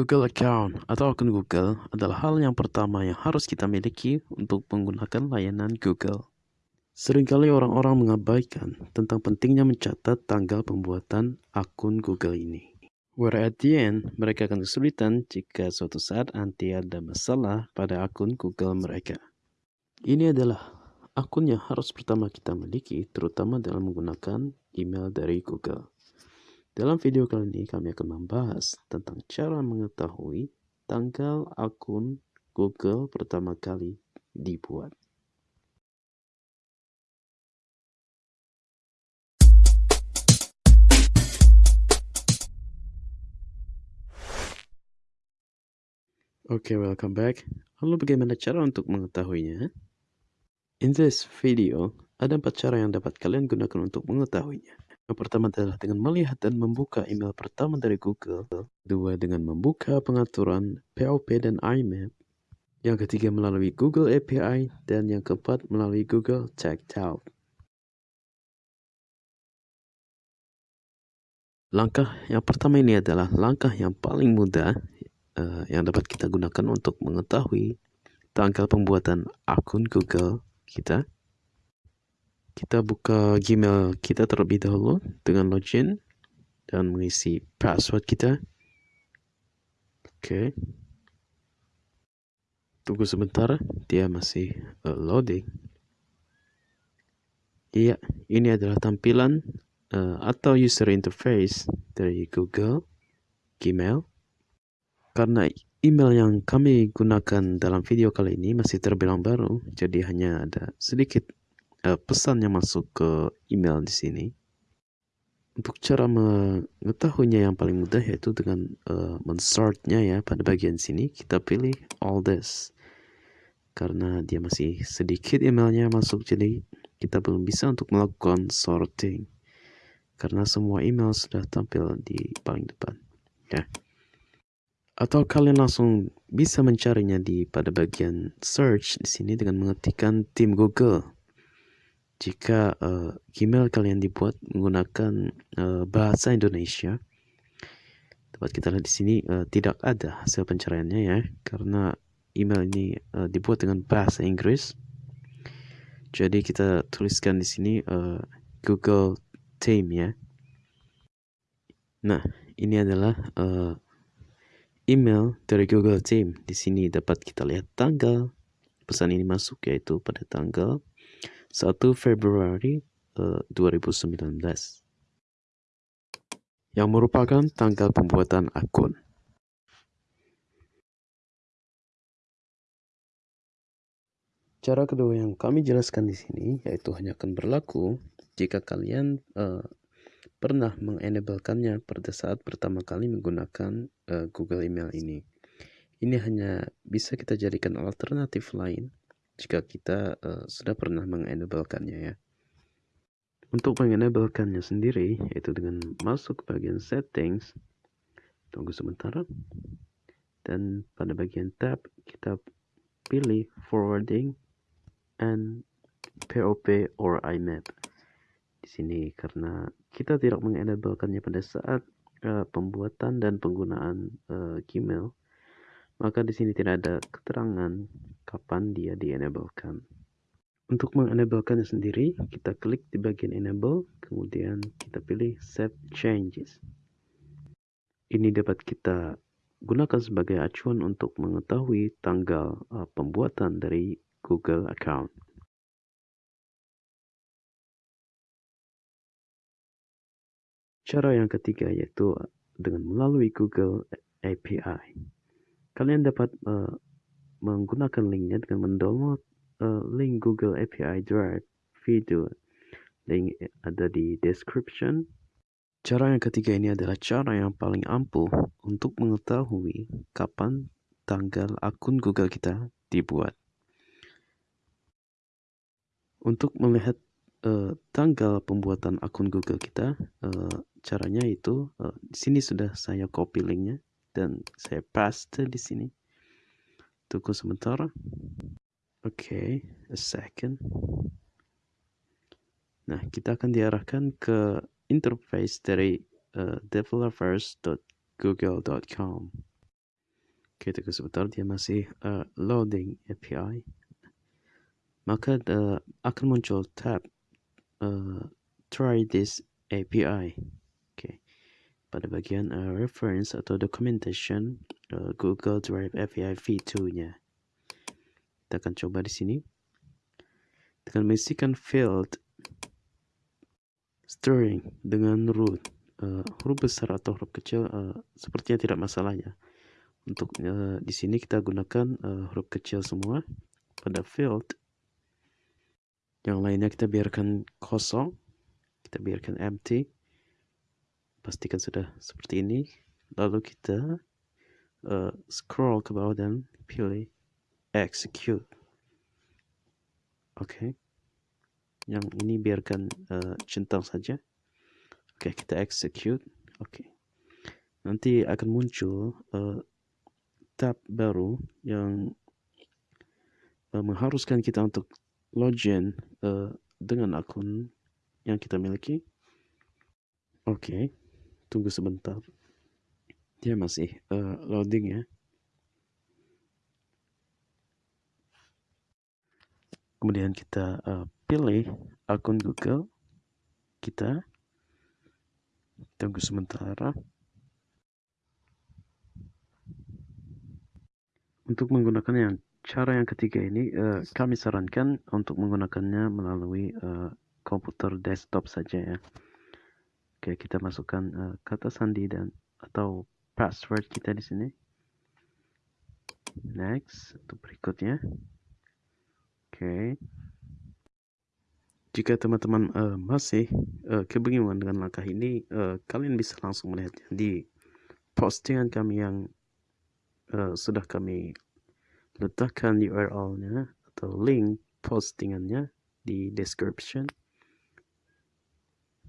Google Account atau akun Google adalah hal yang pertama yang harus kita miliki untuk menggunakan layanan Google. Seringkali orang-orang mengabaikan tentang pentingnya mencatat tanggal pembuatan akun Google ini. Where at the end, mereka akan kesulitan jika suatu saat nanti ada masalah pada akun Google mereka. Ini adalah akun yang harus pertama kita miliki, terutama dalam menggunakan email dari Google. Dalam video kali ini kami akan membahas tentang cara mengetahui tanggal akun Google pertama kali dibuat. Oke, okay, welcome back. Lalu bagaimana cara untuk mengetahuinya? In this video, ada empat cara yang dapat kalian gunakan untuk mengetahuinya. Yang pertama adalah dengan melihat dan membuka email pertama dari Google. Dua, dengan membuka pengaturan POP dan IMAP. Yang ketiga melalui Google API. Dan yang keempat melalui Google Checkout. Langkah yang pertama ini adalah langkah yang paling mudah uh, yang dapat kita gunakan untuk mengetahui tanggal pembuatan akun Google kita kita buka Gmail kita terlebih dahulu dengan login dan mengisi password kita. Oke. Tunggu sebentar, dia masih uh, loading. Iya, ini adalah tampilan uh, atau user interface dari Google Gmail. Karena email yang kami gunakan dalam video kali ini masih terbilang baru, jadi hanya ada sedikit uh, pesan yang masuk ke email di sini. Untuk cara mengetahuinya yang paling mudah yaitu dengan uh, mensortnya ya pada bagian sini kita pilih all this. karena dia masih sedikit emailnya masuk jadi kita belum bisa untuk melakukan sorting. karena semua email sudah tampil di paling depan ya atau kalian langsung bisa mencarinya di pada bagian search di sini dengan mengetikkan tim Google jika uh, Gmail kalian dibuat menggunakan uh, bahasa Indonesia dapat kita lihat di sini uh, tidak ada hasil pencariannya ya karena email ini uh, dibuat dengan bahasa Inggris. Jadi kita tuliskan di sini uh, Google Team ya. Nah ini adalah uh, email dari Google Team. Di sini dapat kita lihat tanggal. Pesan ini masuk yaitu pada tanggal 1 Februari uh, 2019 yang merupakan tanggal pembuatan akun. Cara kedua yang kami jelaskan di sini yaitu hanya akan berlaku jika kalian uh, pernah mengenablekannya pada saat pertama kali menggunakan uh, Google Email ini. Ini hanya bisa kita jadikan alternatif lain jika kita uh, sudah pernah mengenablekannya ya. Untuk mengenablekannya sendiri, yaitu dengan masuk ke bagian settings, tunggu sebentar, dan pada bagian tab kita pilih forwarding and POP or IMAP. Di sini karena kita tidak mengenablekannya pada saat uh, pembuatan dan penggunaan uh, Gmail, maka di sini tidak ada keterangan kapan dia di-enablekan. Untuk mengenablekannya sendiri, kita klik di bagian enable, kemudian kita pilih save changes. Ini dapat kita gunakan sebagai acuan untuk mengetahui tanggal uh, pembuatan dari Google account. Cara yang ketiga yaitu dengan melalui Google API kalian dapat uh, menggunakan linknya dengan mendownload uh, link Google API Drive video. Link ada di description. Cara yang ketiga ini adalah cara yang paling ampuh untuk mengetahui kapan tanggal akun Google kita dibuat. Untuk melihat uh, tanggal pembuatan akun Google kita, uh, caranya itu uh, di sini sudah saya copy linknya dan saya paste di sini. Tunggu sebentar. Oke, okay, a second. Nah, kita akan diarahkan ke interface dari uh, developers.google.com. Oke, tunggu sebentar dia masih uh, loading API. Maka uh, akan muncul tab try this API. Pada bagian uh, reference atau documentation uh, Google Drive API v2-nya. Kita akan coba di sini. Dengan mengisikan field string dengan root uh, huruf besar atau huruf kecil uh, sepertinya tidak masalah ya. Untuk uh, di sini kita gunakan uh, huruf kecil semua pada field. Yang lainnya kita biarkan kosong. Kita biarkan empty. Pastikan sudah seperti ini. Lalu kita uh, scroll ke bawah dan pilih execute. Oke. Okay. Yang ini biarkan uh, centang saja. Oke, okay, kita execute. Oke. Okay. Nanti akan muncul uh, tab baru yang uh, mengharuskan kita untuk login uh, dengan akun yang kita miliki. Oke, okay. Tunggu sebentar. Dia masih uh, loading ya. Kemudian kita uh, pilih akun Google kita. Tunggu sementara. Untuk menggunakan yang cara yang ketiga ini, uh, kami sarankan untuk menggunakannya melalui uh, komputer desktop saja ya. Oke, kita masukkan uh, kata sandi dan atau password kita di sini. Next, untuk berikutnya. Oke. Jika teman-teman uh, masih uh, kebingungan dengan langkah ini, uh, kalian bisa langsung melihatnya di postingan kami yang uh, sudah kami letakkan URL-nya atau link postingannya di description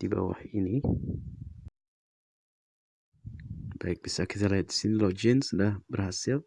di bawah ini. Baik, bisa kita lihat di sini login sudah berhasil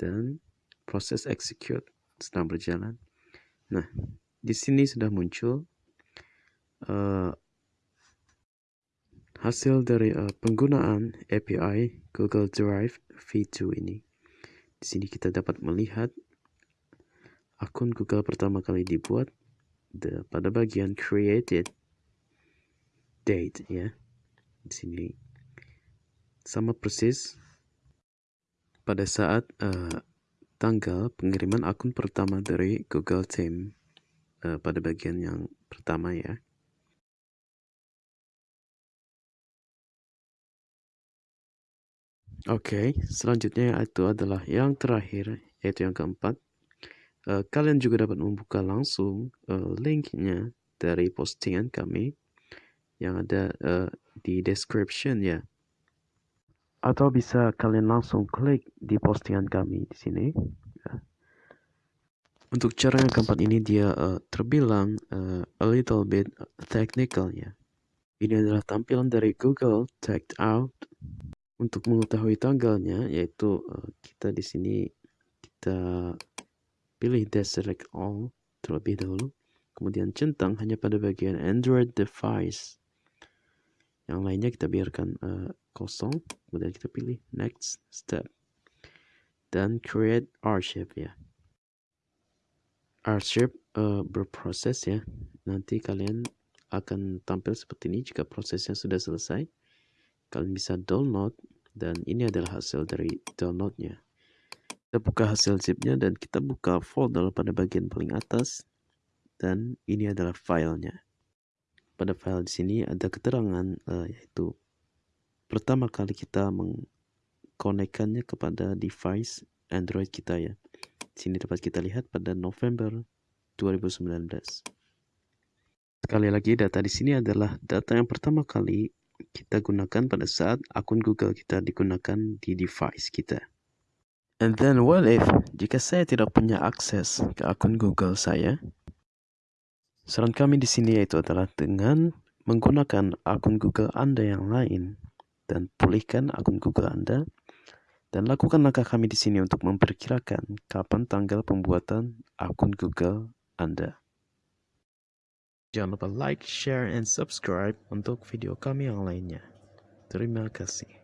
dan proses execute sedang berjalan. Nah, di sini sudah muncul uh, hasil dari uh, penggunaan API Google Drive V2 ini. Di sini kita dapat melihat akun Google pertama kali dibuat pada bagian created date ya. Di sini sama persis pada saat uh, tanggal pengiriman akun pertama dari Google Team uh, pada bagian yang pertama ya. Oke, okay, selanjutnya itu adalah yang terakhir, yaitu yang keempat. Uh, kalian juga dapat membuka langsung uh, linknya dari postingan kami yang ada uh, di description ya. Atau bisa kalian langsung klik di postingan kami di sini. Ya. Untuk cara yang keempat ini dia uh, terbilang uh, a little bit technical ya. Ini adalah tampilan dari Google Tagged Out untuk mengetahui tanggalnya, yaitu uh, kita di sini kita pilih deselect all terlebih dahulu. Kemudian centang hanya pada bagian Android device. Yang lainnya kita biarkan uh, kosong. Kemudian kita pilih next step. Dan create archive ya. Archive uh, berproses ya. Nanti kalian akan tampil seperti ini jika prosesnya sudah selesai kalian bisa download dan ini adalah hasil dari downloadnya kita buka hasil zipnya dan kita buka folder pada bagian paling atas dan ini adalah filenya pada file di sini ada keterangan uh, yaitu pertama kali kita mengkonekkannya kepada device Android kita ya di sini dapat kita lihat pada November 2019 sekali lagi data di sini adalah data yang pertama kali kita gunakan pada saat akun Google kita digunakan di device kita. And then what if jika saya tidak punya akses ke akun Google saya? Saran kami di sini yaitu adalah dengan menggunakan akun Google Anda yang lain dan pulihkan akun Google Anda dan lakukan langkah kami di sini untuk memperkirakan kapan tanggal pembuatan akun Google Anda. Jangan lupa like, share, and subscribe untuk video kami yang lainnya. Terima kasih.